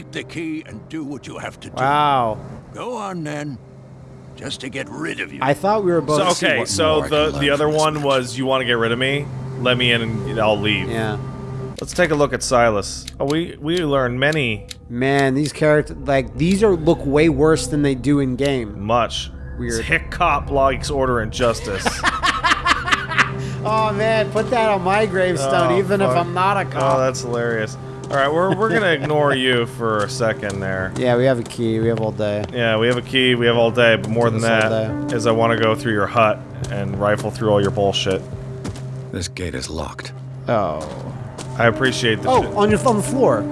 Take the key and do what you have to do. Wow. Go on then. Just to get rid of you. I thought we were both. So, okay, so the the other one was you want to get rid of me? Let me in and I'll leave. Yeah. Let's take a look at Silas. Oh, we we learned many Man, these characters like these are look way worse than they do in game. much. Weird. Hick cop likes order and justice. Oh man, put that on my gravestone, Oh, even if. I'm not a oh, cop. oh, that's hilarious. All right, we're we're gonna ignore you for a second there. yeah, we have a key. We have all day. Yeah, we have a key. We have all day, but more than that is I want to go through your hut and rifle through all your bullshit. This gate is locked. Oh. I appreciate the. Oh, shit. on your on the floor.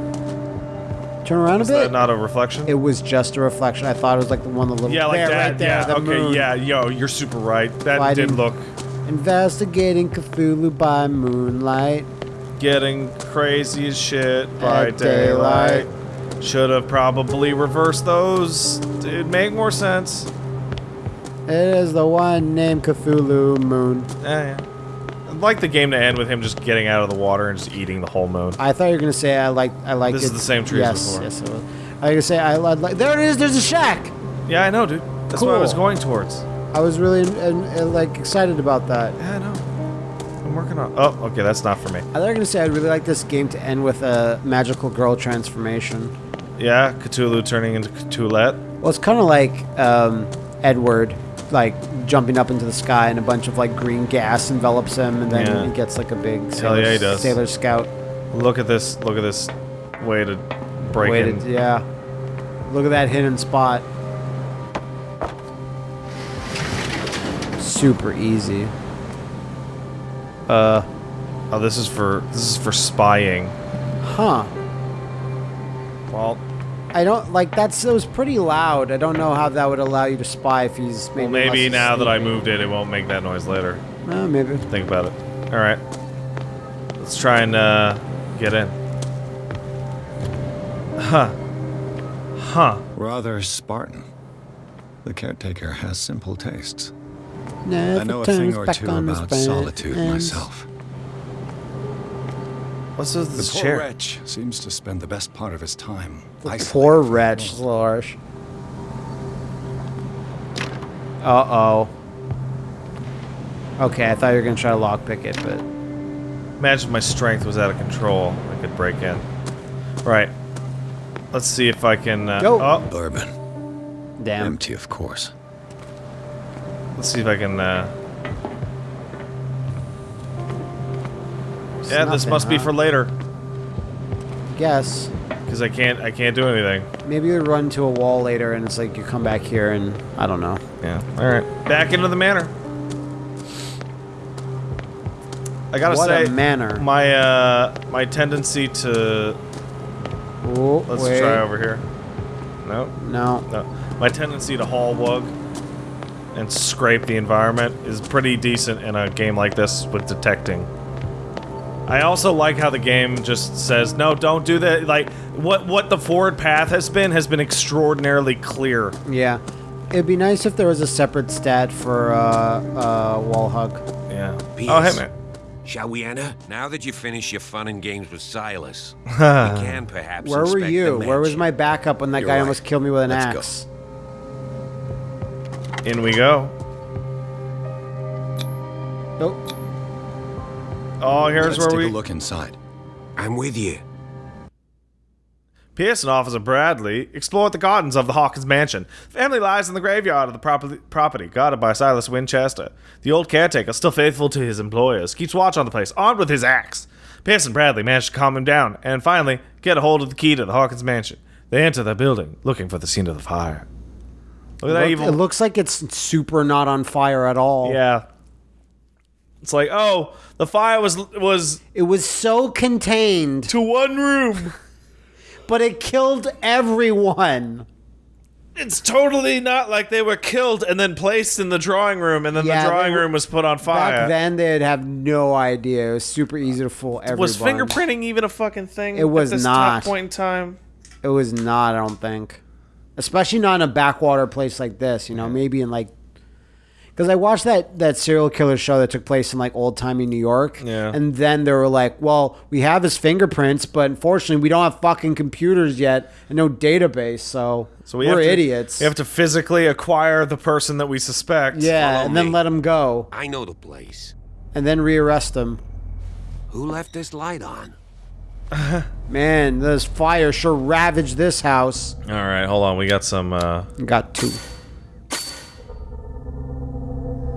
Turn around a Is bit. that not a reflection? it was just a reflection. I thought it was like the one the little yeah, like there, that. right there, yeah. the okay. moon. Yeah. Yo, you're super right. That Fighting. did look Investigating Cthulhu by moonlight. Getting crazy as shit by At daylight. Should have probably reversed those. It'd make more sense. It is the one named Cthulhu Moon. Yeah, yeah. I'd like the game to end with him just getting out of the water and just eating the whole moon. I thought you were gonna say I like I like This it. is the same tree as yes, before. Yes, it was. I was gonna say I like. There it is. There's a shack. Yeah, I know, dude. That's what I was going towards. I was really uh, uh, like excited about that. Yeah, I know. Working on. Oh, okay, that's not for me. I was gonna say I'd really like this game to end with a magical girl transformation. Yeah, Cthulhu turning into Cthulhet. Well, it's kind of like um, Edward, like jumping up into the sky and a bunch of like green gas envelops him, and then Yeah. he gets like a big sailor, yeah, he does. sailor scout. Look at this. Look at this way to break Way in. to, yeah. Look at that hidden spot. Super easy. Uh, Oh, this is for this is for spying. huh. Well, I don't like that's it was pretty loud. I don't know how that would allow you to spy if he's maybe. well, maybe less now that I moved it, it won't make that noise later. Uh, maybe. Think about it. All right, let's try and uh, get in. Huh. Huh. Rather Spartan. The caretaker has simple tastes. Never I know a thing or back two on his about friends. solitude myself. What's with The this poor chair? wretch seems to spend the best part of his time isolated Poor from the wretch, world. Lorsh. Uh oh. Okay, I thought you were gonna try to lockpick it, but Imagine my strength was out of control. I could break in. Right. Let's see if I can. Uh, Go. Oh, Bourbon. damn. Empty, of course. Let's see if I can. Uh, yeah, this nothing, must be for later Guess. because I can't. I can't do anything. Maybe you run to a wall later, and it's like you come back here, and I don't know. Yeah. All right. Back into the manor. I gotta What say, a manor. my uh, my tendency to Oh, let's wait. try over here. No, No. no. My tendency to haul wug and scrape the environment is pretty decent in a game like this with detecting. I also like how the game just says, "No, don't do that." Like what what the forward path has been has been extraordinarily clear. Yeah. It'd be nice if there was a separate stat for uh, uh, wall hug. Yeah. Peace. Oh, hey man. Shall we enter? Now that you've finished your fun and games with Silas, we can perhaps Where were you? Where was my backup when that You're guy right. almost killed me with an Let's go. Axe? In we go. Nope. Oh, here's Let's where take we. a look inside. I'm with you. Pierce and Officer Bradley explored the gardens of the Hawkins mansion. Family lies in the graveyard of the property, property guarded by Silas Winchester. The old caretaker, still faithful to his employers, keeps watch on the place, armed with his axe. Pierce and Bradley managed to calm him down and finally get a hold of the key to the Hawkins mansion. They enter the building, looking for the scene of the fire. Look at that evil. It looks like it's super not on fire at all. yeah. It's like, oh, the fire was was It was so contained, to one room. but it killed everyone. It's totally not like they were killed and then placed in the drawing room, and then Yeah, the drawing were- room was put on fire. Back then, they'd have no idea. It was super easy to fool everyone. was fingerprinting even a fucking thing? It was at this not. Top point in time. It was not, I don't think. Especially not in a backwater place like this, you know, maybe in like. Because I watched that that serial killer show that took place in like old timey New York. Yeah. And then they were like, "Well, we have his fingerprints, but unfortunately, we don't have fucking computers yet and no database, so, So we we're have to, idiots." We have to physically acquire the person that we suspect. yeah, Follow and then let him go, I know the place. and then rearrest him. Who left this light on? Man, this fire sure ravaged this house. All right, hold on. We got some. uh Got two.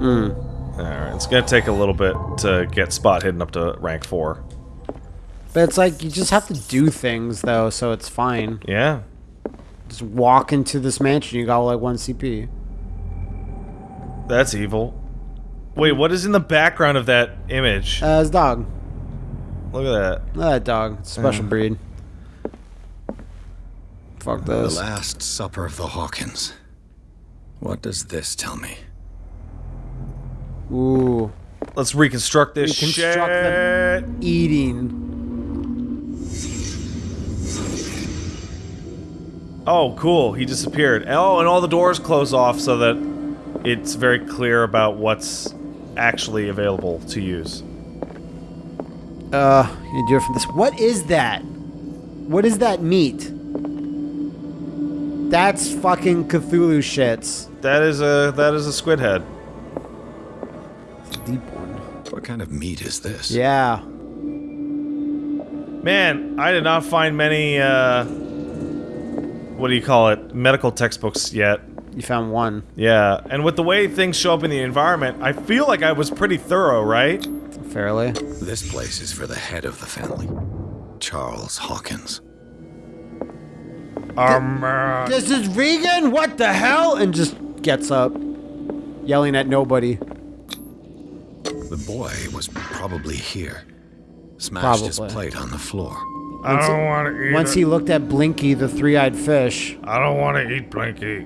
All right, it's gonna take a little bit to get spot hidden up to rank four. But it's like you just have to do things though, so it's fine. Yeah. Just walk into this mansion, you got like one CP. That's evil. Wait, what is in the background of that image? Uh, his dog. Look at that. Look at that dog. It's a special breed. Fuck this. The. Last Supper of the Hawkins. What does this tell me? Ooh. Let's reconstruct this Reconstruct shit. Eating. Oh, cool. He disappeared. Oh, and all the doors close off so that it's very clear about what's actually available to use. Uh, you do it from this. What is that? What is that meat? That's fucking Cthulhu shits. That is a that is a squid head. Deep one. What kind of meat is this? Yeah. Man, I did not find many uh what do you call it? Medical textbooks yet. You found one. Yeah, and with the way things show up in the environment, I feel like I was pretty thorough, right? Fairly. This place is for the head of the family, Charles Hawkins. Um, uh, This is vegan? What the hell? And just gets up, yelling at nobody. The boy was probably here. Smashed his plate on the floor. I don't want to eat Once it. he looked at Blinky, the three-eyed fish. I don't want to eat Blinky.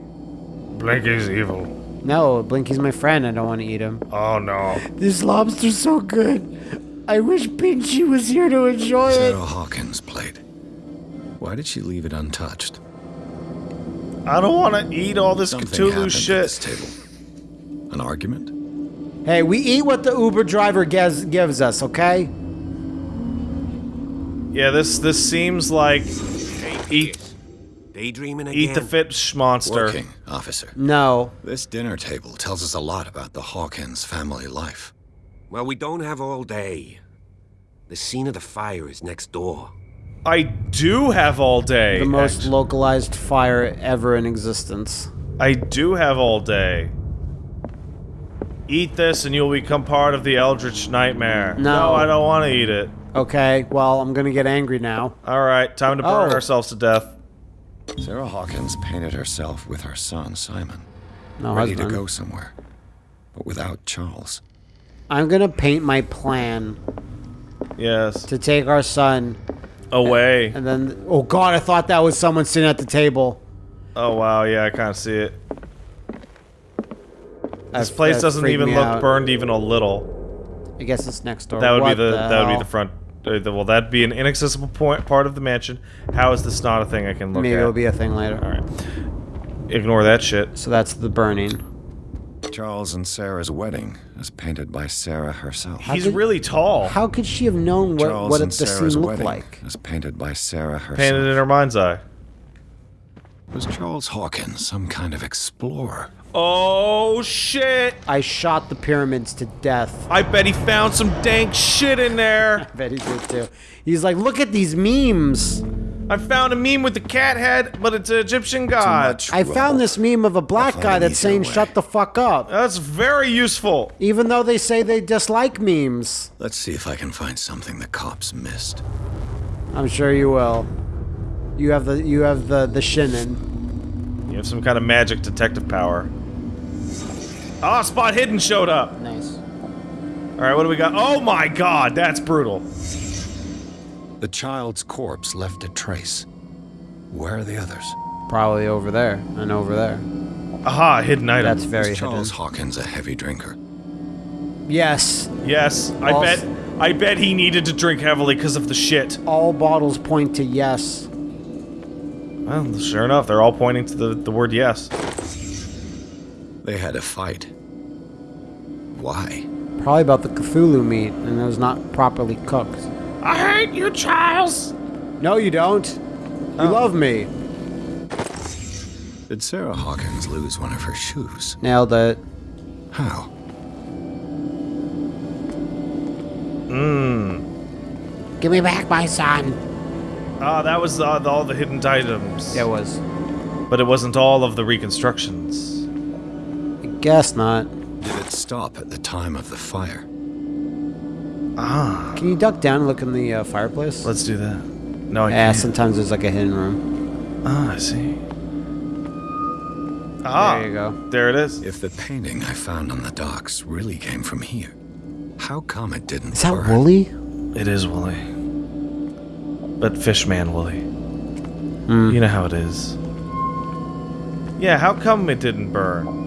Blinky's evil. No, Blinky's my friend. I don't want to eat him. Oh no. This lobster's so good. I wish Pinchy was here to enjoy it. Sarah Hawkins' plate. Why did she leave it untouched? I don't want to eat all this Something Cthulhu happened this shit. table. An argument? Hey, we eat what the Uber driver gives, gives us, okay? Yeah, this this seems like eat Daydreaming again? eat the fish monster. Working, officer. No. This dinner table tells us a lot about the Hawkins family life. Well, we don't have all day. The scene of the fire is next door. I do have all day. The most act- localized fire ever in existence. I do have all day. Eat this and you'll become part of the Eldritch Nightmare. No. I don't want to eat it. Okay, well, I'm gonna get angry now. All right, time to burn Oh. ourselves to death. Sarah Hawkins painted herself with her son, Simon, No, ready husband. to go somewhere, but without Charles. I'm gonna paint my plan Yes. to take our son, Away. and then. Oh God, I thought that was someone sitting at the table. Oh wow, yeah, I kind of see it. This That- place that doesn't even look out. burned even a little. I guess it's next door. That would What be the, that would be the front. Uh, the, that'd be an inaccessible point part of the mansion. How is this not a thing I can look Maybe at? Maybe it'll be a thing later. All right. Ignore that shit. So that's the burning. Charles and Sarah's wedding is painted by Sarah herself. He's could- really tall. How could she have known what, Charles what it, the Sarah's scene looked wedding like? is painted by Sarah herself. Painted in her mind's eye. Was Charles Hawkins some kind of explorer? Oh shit! I shot the pyramids to death. I bet he found some dank shit in there. I bet he did too. He's like, look at these memes. I found a meme with the cat head, but it's an Egyptian god. much I found this meme of a black guy that's saying, way. shut the fuck up. That's very useful. Even though they say they dislike memes. Let's see if I can find something the cops missed. I'm sure you will. You have the you have the the shinin. You have some kind of magic detective power. Ah, Spot Hidden showed up. Nice. All right, what do we got? Oh my god, that's brutal. The child's corpse left a trace. Where are the others? Probably over there and over there. Aha, hidden item. That's very Is hidden. Charles Hawkins a heavy drinker? Yes, yes, I All- bet. I bet he needed to drink heavily because of the shit. all bottles point to yes. Well, sure enough, they're all pointing to the, the word yes. They had a fight. Why? Probably about the Cthulhu meat, and it was not properly cooked. I hate you, Charles. No, you don't. You love me. Did Sarah Hawkins lose one of her shoes? Nailed it. How? Mmm. Give me back my son. Ah, that was uh, the, all the hidden items. It was. But it wasn't all of the reconstructions. I guess not. Did it stop at the time of the fire? Ah, Can you duck down and look in the uh, fireplace? let's do that. No, I yeah, can't. sometimes there's like a hidden room. Ah, I see. Ah, There you go. There it is. If the painting I found on the docks really came from here, how come it didn't Is that burn? Wooly? It is woolly. But Fishman woolly. Hmm. You know how it is. Yeah, how come it didn't burn?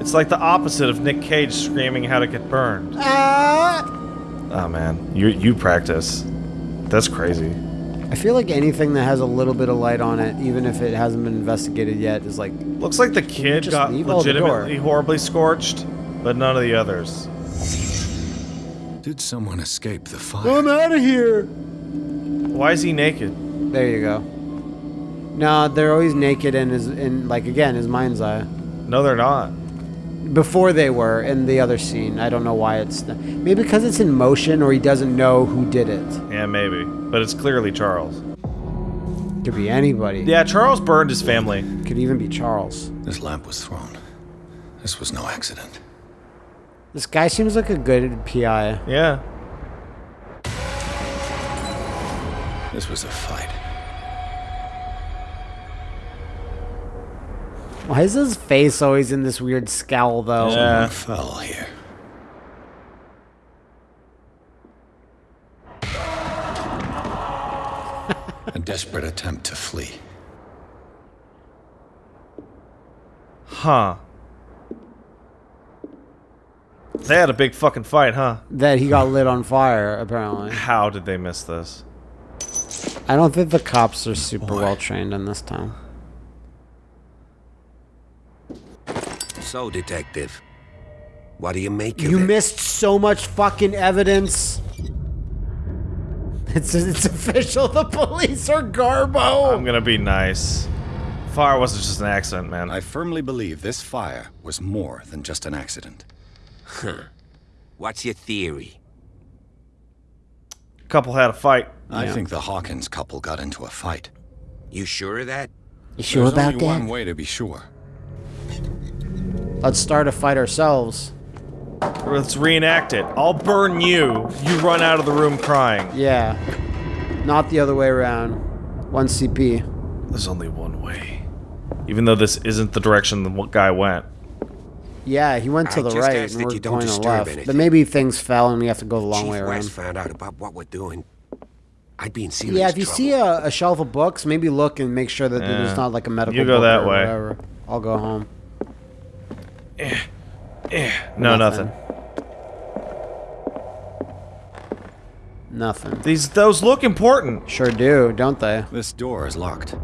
It's like the opposite of Nick Cage screaming how to get burned. Ah! Oh man, you you practice. That's crazy. I feel like anything that has a little bit of light on it, even if it hasn't been investigated yet, is like Looks like the kid got leave all the door? legitimately horribly scorched, but none of the others. Did someone escape the fire? I'm out of here. Why is he naked? There you go. No, they're always naked in his in like again his mind's eye. No, they're not. Before they were in the other scene. I don't know why it's maybe because it's in motion or he doesn't know who did it. Yeah, maybe. But it's clearly Charles. Could be anybody. Yeah, Charles burned his family. Could even be Charles. This lamp was thrown. This was no accident. This guy seems like a good PI. Yeah. This was a fight. Why is his face always in this weird scowl though? Yeah. Someone fell here. a desperate attempt to flee. Huh. They had a big fucking fight, huh? That he got lit on fire, apparently. How did they miss this? I don't think the cops are super Boy. well trained in this town. So, detective, what do you make of You it? missed so much fucking evidence. It's it's official. The police are Garbo. I'm gonna be nice. Fire wasn't just an accident, man. I firmly believe this fire was more than just an accident. Huh. What's your theory? couple had a fight. I Yeah. think the Hawkins couple got into a fight. You sure of that? You sure There's about only one way to be sure. Let's start a fight ourselves. Let's reenact it. I'll burn you. You run out of the room crying. Yeah. Not the other way around. One CP. There's only one way. Even though this isn't the direction the guy went. Yeah, he went to I the right and we're you don't going to left. anything. But maybe things fell and we have to go the long Chief way West around. found out about what we're doing. I'd be in serious Yeah, if you trouble. see a, a shelf of books, maybe look and make sure that Yeah. there's not like a medical You go book that or way. whatever. I'll go home. No, Nothing. nothing. Nothing. These those look important. Sure do, don't they? This door is locked.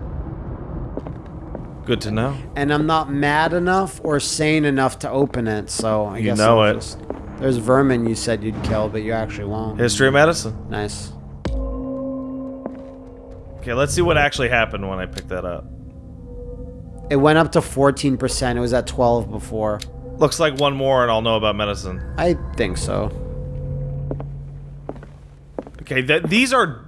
Good to know. And I'm not mad enough or sane enough to open it, so I You guess know I'll it. just- There's vermin you said you'd kill, but you actually won't. History of medicine. Nice. Okay, let's see what actually happened when I picked that up. It went up to 14%. It was at 12 before. Looks like one more and I'll know about medicine. I think so. Okay, th these are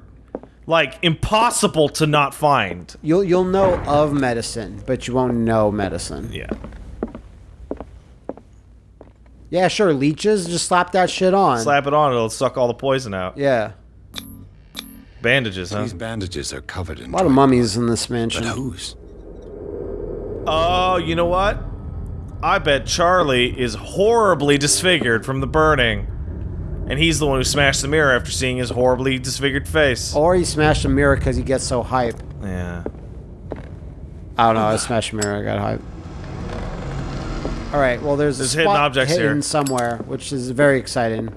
like impossible to not find. You'll you'll know of medicine, but you won't know medicine. Yeah. Yeah, sure. Leeches, just slap that shit on. Slap it on, it'll suck all the poison out. Yeah. Bandages, huh? These bandages are covered in A lot of dry- mummies in this But mansion. whose? Oh, you know what? I bet Charlie is horribly disfigured from the burning. And he's the one who smashed the mirror after seeing his horribly disfigured face. Or he smashed the mirror because he gets so hype. Yeah. I don't know. I smashed the mirror. I got hype. All right. Well, there's, There's a hidden objects hidden here. somewhere, which is very exciting.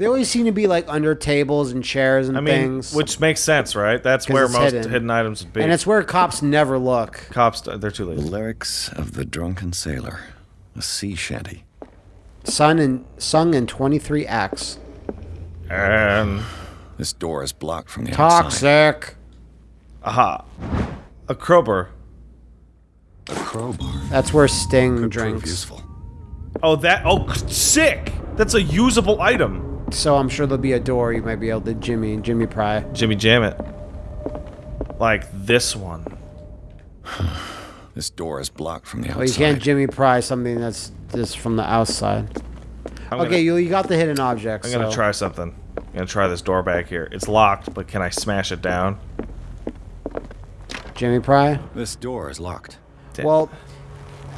They always seem to be like under tables and chairs and I mean, things. which makes sense, right? That's where it's most hidden. hidden. items would be. and it's where cops never look. cops. They're too The lazy. lyrics of the drunken sailor. A sea shanty. Sung in, sung in 23 acts. And This door is blocked from the outside. Toxic. aha, a crowbar. A crowbar That's where Sting could prove drinks. useful. Oh, that. Oh, sick. That's a usable item. So I'm sure there'll be a door you might be able to Jimmy Jimmy pry. Jimmy Jam it. Like this one. This door is blocked from the outside. Well, you can't Jimmy pry something that's just from the outside. I'm okay, gonna, you, you got the hidden object. I'm gonna try something. I'm gonna try this door back here. It's locked, but can I smash it down? Jimmy pry. This door is locked. Damn. Well,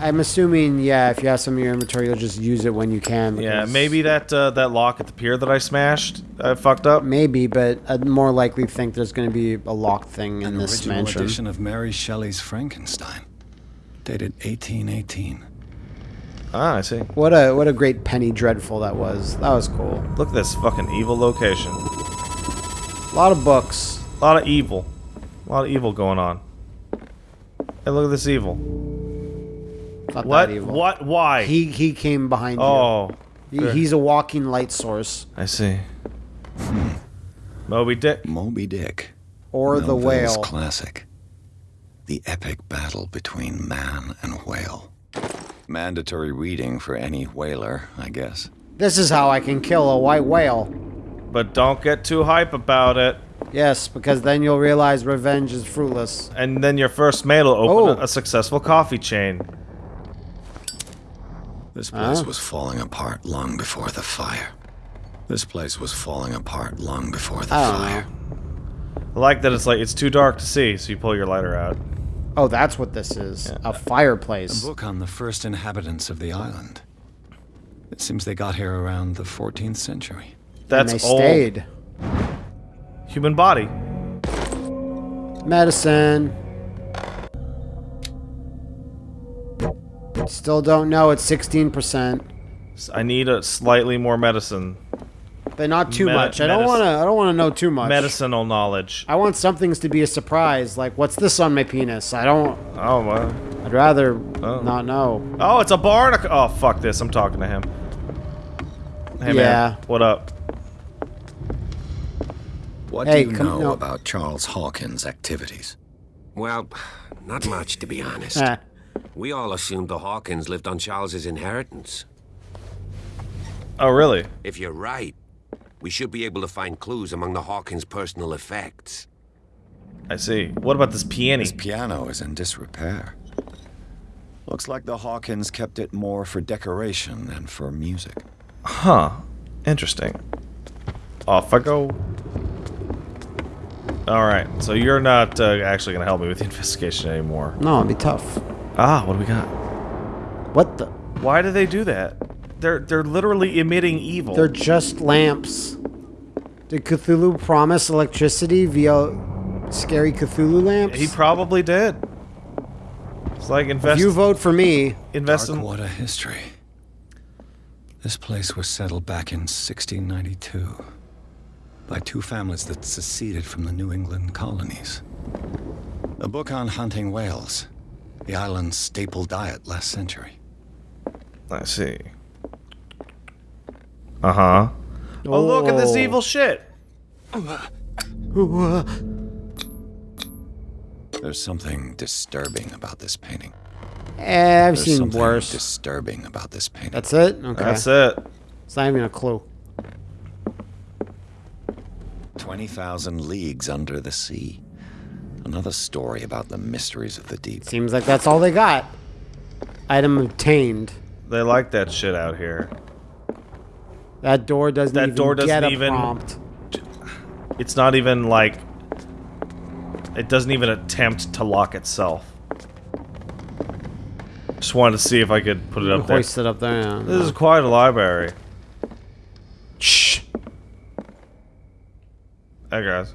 I'm assuming yeah. If you have some in your inventory, you'll just use it when you can. Yeah, maybe that uh, that lock at the pier that I smashed, I fucked up. Maybe, but I'd more likely think there's going to be a locked thing in An this original mansion. edition of Mary Shelley's Frankenstein, dated 1818. Ah, I see. What a what a great Penny Dreadful that was. That was cool. Look at this fucking evil location. A lot of books. A lot of evil. A lot of evil going on. Hey, look at this evil. Not What? that evil. What? Why? He he came behind oh, you. He, he's a walking light source. I see. Moby Dick. Moby Dick. Or the whale. classic. The epic battle between man and whale. Mandatory reading for any whaler, I guess. This is how I can kill a white whale. But don't get too hype about it. Yes, because then you'll realize revenge is fruitless. And then your first mate will open Oh. a, a successful coffee chain. This place Ah. was falling apart long before the fire. This place was falling apart long before the I don't fire. I like that it's like it's too dark to see, so you pull your lighter out. Oh, that's what this is. A A fireplace. book on the first inhabitants of the island. It seems they got here around the 14th century. That's and they old. stayed. Human body. Medicine. Still don't know. It's 16%. I need a slightly more medicine. But not too Me- much. I don't want to I don't want to know too much. Medicinal knowledge. I want some things to be a surprise. Like what's this on my penis? I don't Oh, well. I'd rather Oh. not know. Oh, it's a barnacle. Oh, fuck this. I'm talking to him. Hey, Yeah. man. What up? What Hey, do you come- know no. about Charles Hawkins' activities? Well, not much, to be honest. Eh. We all assumed the Hawkins lived on Charles's inheritance. Oh, really? If you're right, we should be able to find clues among the Hawkins' personal effects. I see. What about this piano? This piano is in disrepair. Looks like the Hawkins kept it more for decoration than for music. Huh. Interesting. Off I go. Alright, so you're not uh, actually going to help me with the investigation anymore. No, it'd be tough. Ah, what do we got? What the? Why do they do that? They're they're literally emitting evil. They're just lamps. Did Cthulhu promise electricity via scary Cthulhu lamps? he probably did. It's like invest if you vote for me, invest Dark in Darkwater history. This place was settled back in 1692 by two families that seceded from the New England colonies. A book on hunting whales, the island's staple diet last century. I see. Uh-huh. Oh, look at this Oh. evil shit. There's something disturbing about this painting. eh, I've There's seen something worse. disturbing about this painting. That's it. Okay. That's it. It's not even a clue. 20,000 leagues under the sea. Another story about the mysteries of the deep. Seems like that's all they got. Item obtained. They like that shit out here. That door doesn't That even door doesn't get a even- prompt. It's not even like it doesn't even attempt to lock itself. Just wanted to see if I could put it up there. Hoist it up there. yeah. This is quite a library. Shh. Hey guys.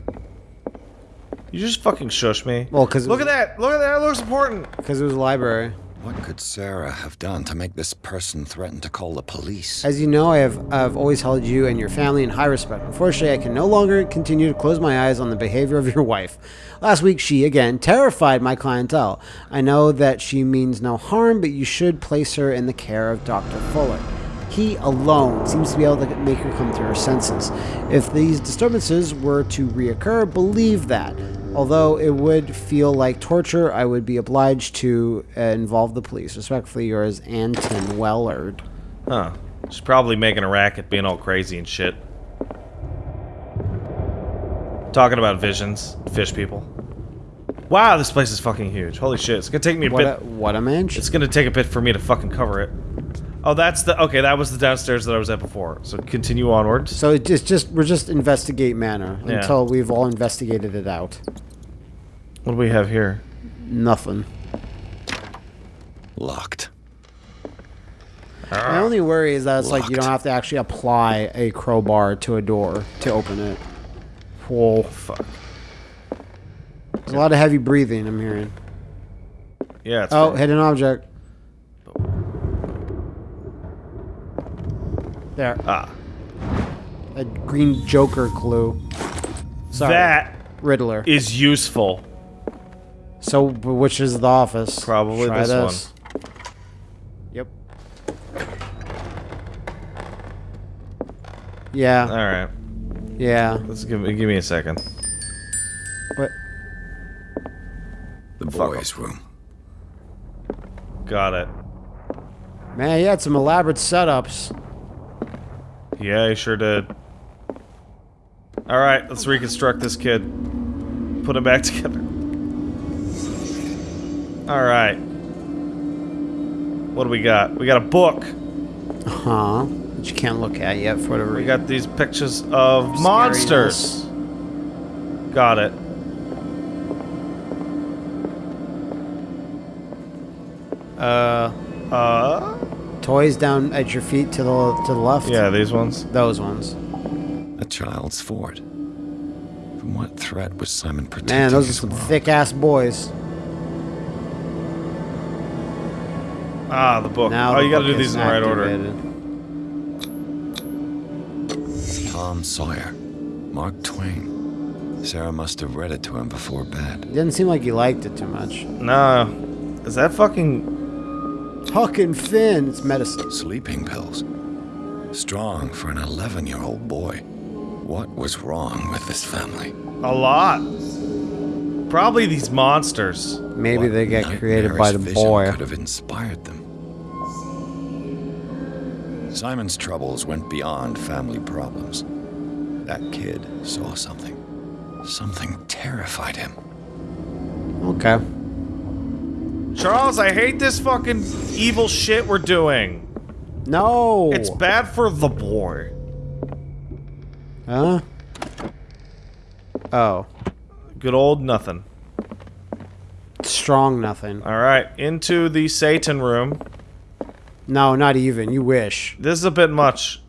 You just fucking shush me. Well, because look was- at that. Look at that. It looks important. Because it was a library. What could Sarah have done to make this person threaten to call the police? As you know, I have I've always held you and your family in high respect. Unfortunately, I can no longer continue to close my eyes on the behavior of your wife. Last week, she again terrified my clientele. I know that she means no harm, but you should place her in the care of Dr. Fuller. He alone seems to be able to make her come to her senses. If these disturbances were to reoccur, believe that. Although it would feel like torture, I would be obliged to uh, involve the police. Respectfully yours, Anton Wellard. Huh. She's probably making a racket, being all crazy and shit. Talking about visions, fish people. Wow, this place is fucking huge. Holy shit, it's gonna take me a What bit. a, what a mansion. It's gonna take a bit for me to fucking cover it. Oh, that's the okay. That was the downstairs that I was at before. So continue onwards. So it just, just we're just investigate manor Yeah. until we've all investigated it out. What do we have here? Nothing. Locked. My only worry is that it's like you don't have to actually apply a crowbar to a door to open it. Whoa. Fuck. There's a lot of heavy breathing I'm hearing. Yeah. It's Oh, fine. hidden object. There. ah. A green Joker clue. Sorry. That Riddler. is useful. So, which is the office? Probably Try this Yep. Yeah. All right. Yeah. Let's give me give me a second. What? The boys' room. Got it. Man, he had some elaborate setups. Yeah, he sure did. All right, let's reconstruct this kid. Put him back together. All right. What do we got? We got a book. Huh? That you can't look at yet for whatever We got these pictures of monsters. Got it. Uh, Uh, toys down at your feet to the to the left. yeah, these ones. Those ones. A child's fort. From what threat was Simon protecting Man, those are some thick ass boys. Ah, the book. Now oh, the you got to book do these in the right order. Tom Sawyer. Mark Twain. Sarah must have read it to him before bed. Didn't seem like he liked it too much. No, is that fucking? Huck and Finn, it's medicine. Sleeping pills. Strong for an 11 year old boy. What was wrong with this family? A lot. Probably these monsters. Maybe What they get created by the vision boy. could have inspired them. Simon's troubles went beyond family problems. That kid saw something. Something terrified him. Okay. Charles, I hate this fucking evil shit we're doing. No. It's bad for the boy. Huh? Oh. Good old nothing. Strong nothing. All right, into the Satan room. No, not even. You wish. This is a bit much.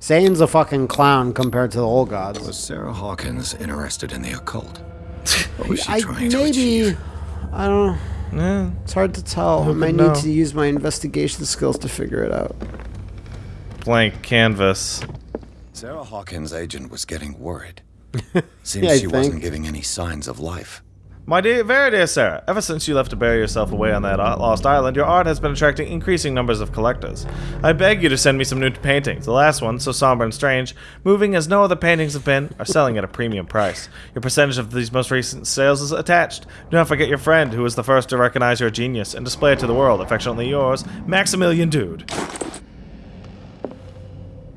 Satan's a fucking clown compared to the old gods. Was Sarah Hawkins interested in the occult? What was she I trying to maybe. achieve? I don't. Eh, It's hard to tell. I might need to use my investigation skills to figure it out. blank canvas. Sarah Hawkins' agent was getting worried. Seems Yeah, I she wasn't giving any signs of life. My dear, very dear Sarah, ever since you left to bury yourself away on that lost island, your art has been attracting increasing numbers of collectors. I beg you to send me some new paintings. The last one, so somber and strange, moving as no other paintings have been, are selling at a premium price. Your percentage of these most recent sales is attached. Do not forget your friend, who was the first to recognize your genius and display it to the world. Affectionately yours, Maximilian Dude.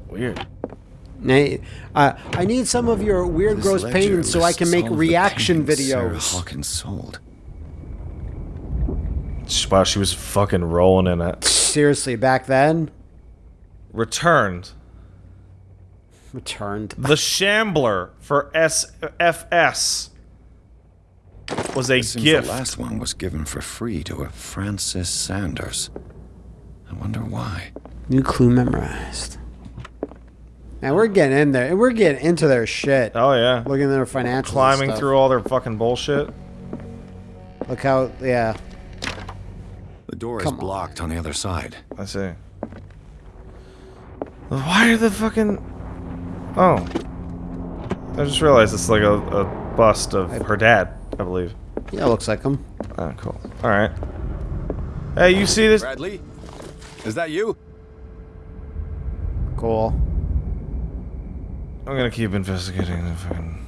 Weird. Nay, uh, I need some of your weird, This gross ledger paintings so I can make reaction videos. Sarah videos. Hawkins sold. Wow, she was fucking rolling in it. Seriously, back then, Returned. returned. The Shambler for SFS was a It gift. the last one was given for free to a Francis Sanders. I wonder why. New clue memorized. Man, we're getting in there. And we're getting into their shit. Oh yeah, Looking at their financials. and climbing stuff. through all their fucking bullshit. Look how, yeah. The door Come is blocked on the other side. I see. Why are the fucking? Oh, I just realized it's like a, a bust of her dad, I believe. Yeah, looks like them. Oh, ah, cool. All right. Hey, you see this? Bradley? Is that you? Cool. I'm gonna keep investigating the fucking.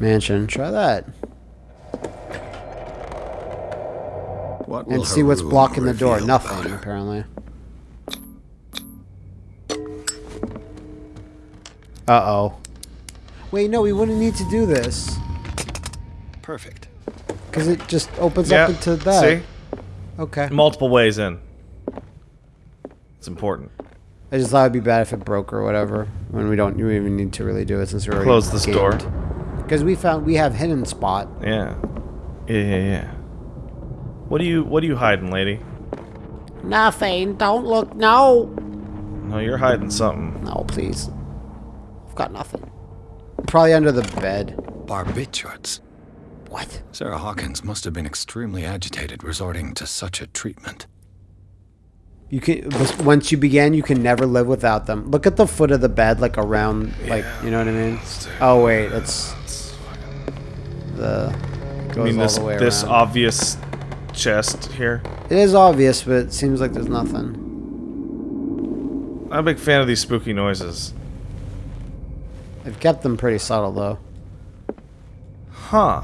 Mansion. Try that. What And see what's blocking the door. Nothing, her? apparently. Uh-oh. Wait, no, we wouldn't need to do this. Perfect. Because it just opens Yeah. up into that. See, Okay. multiple ways in. It's important. I just thought it'd be bad if it broke or whatever. When we don't we even need to really do it since we're Close this door. Because we found we have hidden spot. Yeah. Yeah, yeah, yeah. What are you What are you hiding, lady? Nothing. Don't look. No. No, you're hiding something. No, please. I've got nothing. Probably under the bed. Barbiturates. What? Sarah Hawkins must have been extremely agitated resorting to such a treatment. You can once you begin, you can never live without them. Look at the foot of the bed, like around, like you know what I mean. Oh wait, it's the I mean, this this around. obvious chest here. It is obvious, but it seems like there's nothing. I'm a big fan of these spooky noises. I've kept them pretty subtle though. Huh.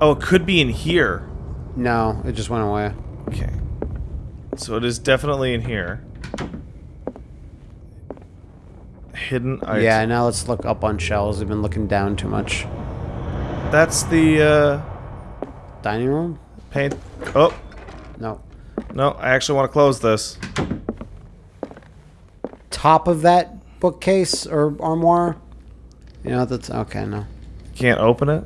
Oh, it could be in here. No, it just went away. Okay. So it is definitely in here. Hidden item. Yeah, now let's look up on shelves. We've been looking down too much. That's the uh Dining room? paint. Oh, No. no, I actually want to close this. Top of that bookcase or armoire? You know that's okay. No. Can't open it.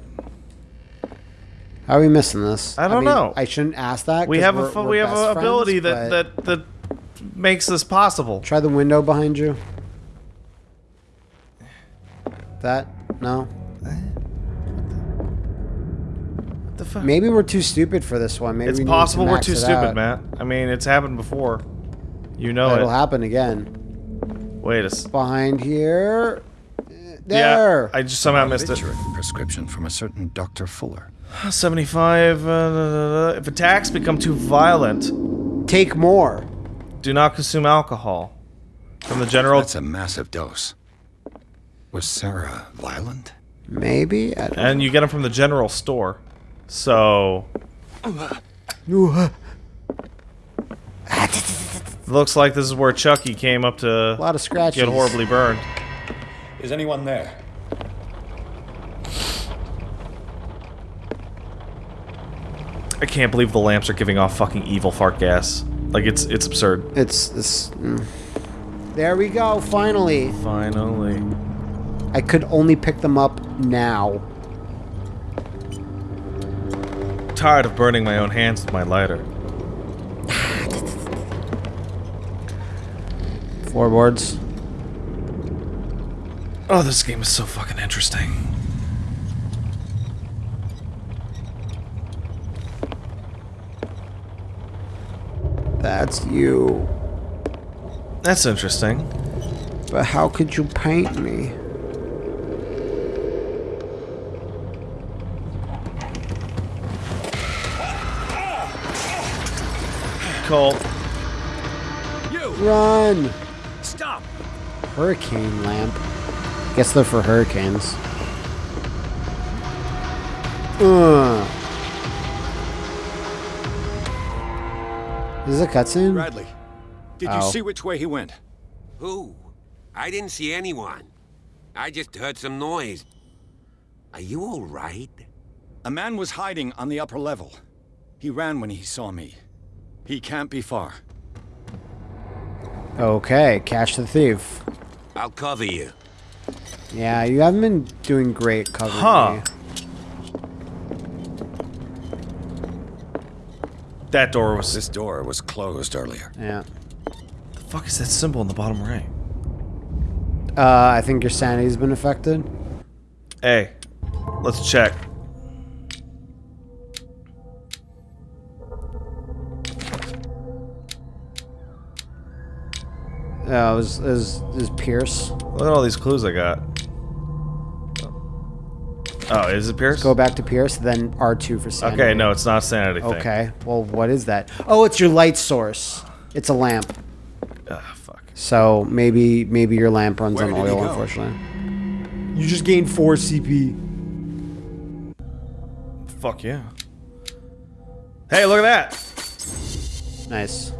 How are we missing this? I don't mean, know. I shouldn't ask that. We have a we're- fu- we're we have an ability but- that, that that makes this possible. Try the window behind you. That? No. What the fuck? Maybe we're too stupid for this one. Maybe it's we possible to we're too stupid, out. Matt. I mean, it's happened before. You know It'll it. happen again. Wait a s- Behind here. There. Yeah, I just somehow missed it. Barbiturate prescription from a certain Dr. Fuller. 75. Uh. If attacks become too violent, Take more. do not consume alcohol. From the general. That's a massive dose. Was Sarah violent? Maybe. I don't And you get them from the general store. So. Looks like this is where Chucky came up to A lot of scratches. get horribly burned. Is anyone there? I can't believe the lamps are giving off fucking evil fart gas. Like it's it's absurd. It's this. Mm. There we go. Finally. Finally. I could only pick them up now. Tired of burning my own hands with my lighter. Floorboards. Oh, this game is so fucking interesting. That's you. That's interesting. But how could you paint me? Cole. You run! Stop! Hurricane lamp. Guess they're for hurricanes. Uh. Is this a cutscene? Bradley, did Ow. you see which way he went? Who? I didn't see anyone. I just heard some noise. Are you all right? A man was hiding on the upper level. He ran when he saw me. He can't be far. Okay, catch the thief. I'll cover you. Yeah, you haven't been doing great covering Huh. me. That door was. This door was closed earlier. Yeah. the fuck is that symbol in the bottom right? Uh, I think your sanity's been affected. Hey, let's check. Uh, it was, it was, it was Pierce. Look at all these clues I got. Oh, is it Pierce? Let's go back to Pierce, then R2 for sanity. Okay, no, it's not sanity thing. Okay, well, what is that? Oh, it's your light source. It's a lamp. Ah, fuck. So maybe maybe your lamp runs Where on oil, unfortunately. You just gained 4 CP. Fuck yeah. Hey, look at that! Nice.